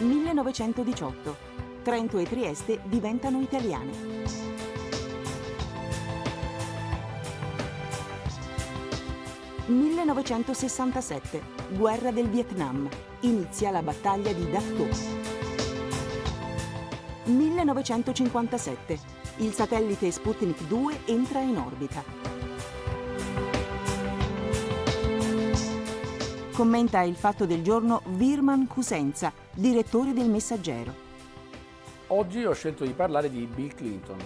1918. Trento e Trieste diventano italiane. 1967. Guerra del Vietnam. Inizia la battaglia di Dak To. 1957. Il satellite Sputnik 2 entra in orbita. Commenta il fatto del giorno Virman Cusenza, direttore del Messaggero. Oggi ho scelto di parlare di Bill Clinton.